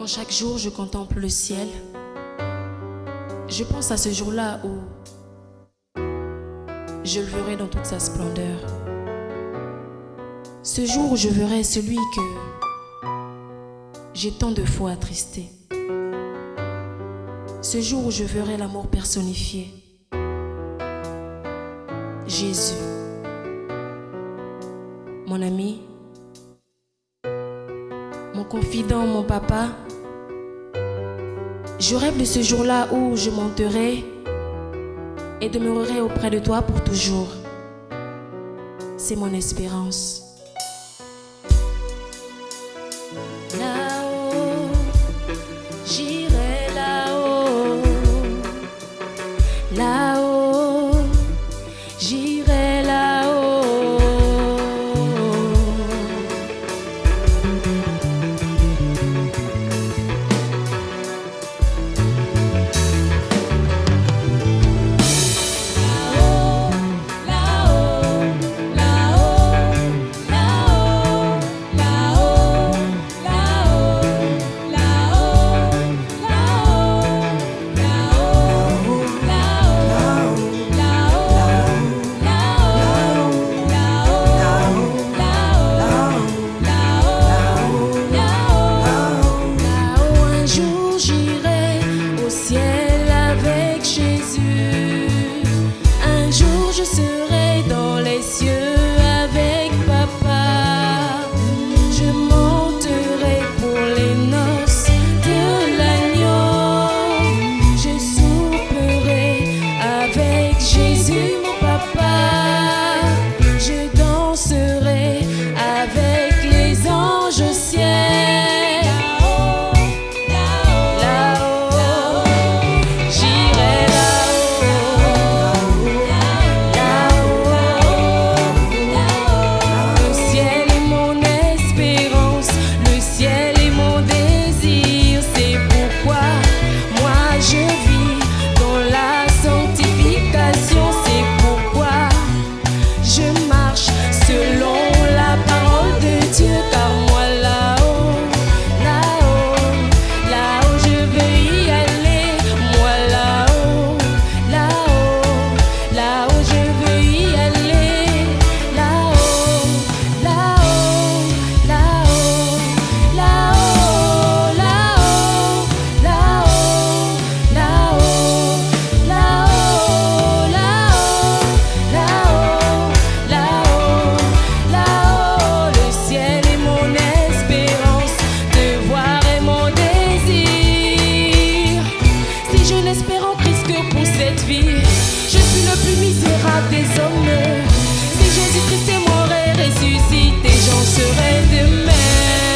Quand chaque jour je contemple le ciel, je pense à ce jour-là où je le verrai dans toute sa splendeur. Ce jour où je verrai celui que j'ai tant de fois attristé. Ce jour où je verrai l'amour personnifié. Jésus, mon ami, mon confident, mon papa. Je rêve de ce jour-là où je monterai et demeurerai auprès de toi pour toujours. C'est mon espérance. Là-haut, j'irai là-haut. Là-haut, j'irai là-haut. cielo. Pour cette vie, je suis le plus misérable des hommes. Si Jésus-Christ est mort et ressuscité, j'en serai de même.